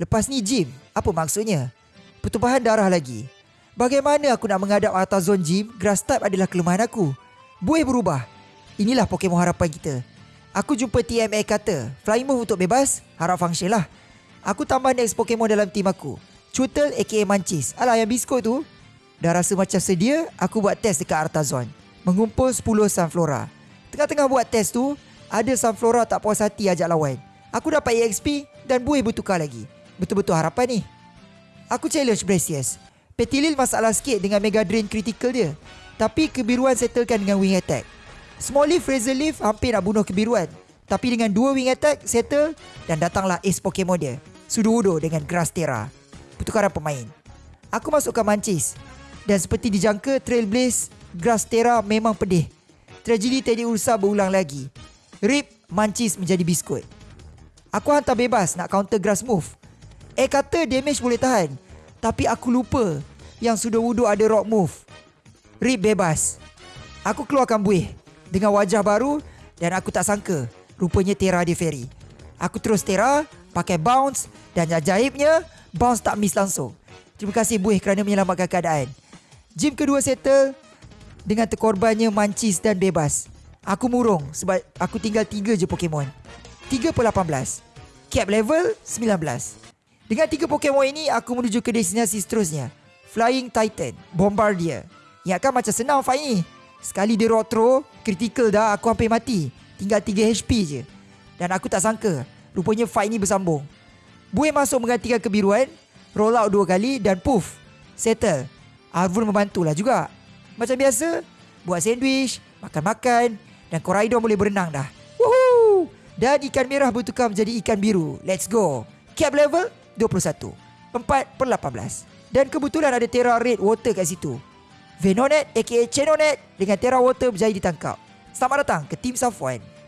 Lepas ni Jim, apa maksudnya? Pertumpahan darah lagi. Bagaimana aku nak menghadap Artazon Jim? Grass type adalah kelemahan aku. Buih berubah. Inilah Pokemon harapan kita. Aku jumpa TMA kata, Flying Move untuk bebas, harap function lah. Aku tambah next Pokemon dalam tim aku. Chutel aka Manchis. Alah yang biskut tu. Dah rasa macam sedia, aku buat test dekat Artazon. Mengumpul 10 Sunflora. Tengah-tengah buat test tu, ada Sunflora tak puas hati ajak lawan. Aku dapat EXP dan buih bertukar lagi. Betul-betul harapan ni. Aku challenge Bracious. Petilil masalah sikit dengan Mega Drain critical dia. Tapi kebiruan settlekan dengan wing attack. Small Leaf Razor Leaf hampir nak bunuh kebiruan. Tapi dengan dua wing attack settle dan datanglah ace Pokemon dia. Sudo-udo dengan Grass Terra. Pertukaran pemain. Aku masukkan Manchis. Dan seperti dijangka Trailblaze Grass Terra memang pedih. Tragedi Teddy Ursa berulang lagi. Rip Manchis menjadi biskut. Aku hantar bebas nak counter grass move. Eh kata damage boleh tahan. Tapi aku lupa yang sudah wuduk ada rock move. Rip bebas. Aku keluarkan buih dengan wajah baru dan aku tak sangka rupanya Terra dia fairy. Aku terus Terra, pakai bounce dan ajaibnya bounce tak miss langsung. Terima kasih buih kerana menyelamatkan keadaan. Gym kedua settle dengan terkorbannya mancis dan bebas. Aku murung sebab aku tinggal 3 je Pokemon. 3 per 18. Cap level 19. Dengan tiga Pokemon ini, aku menuju ke destinasi seterusnya. Flying Titan, Bombardier. Ingatkan macam senang fight ni. Sekali dia rock throw, critical dah aku hampir mati. Tinggal 3 HP je. Dan aku tak sangka, rupanya fight ni bersambung. Buih masuk menggantikan kebiruan, roll out dua kali dan puff, settle. Arvun membantulah juga. Macam biasa, buat sandwich, makan-makan dan Koraidon boleh berenang dah. Woohoo! Dan ikan merah bertukar menjadi ikan biru. Let's go. Cap level 21 4 per 18 Dan kebetulan ada Terra Red Water kat situ. Venonet aka Chenonet dengan Terra Water berjaya ditangkap. Selamat datang ke Team Safwan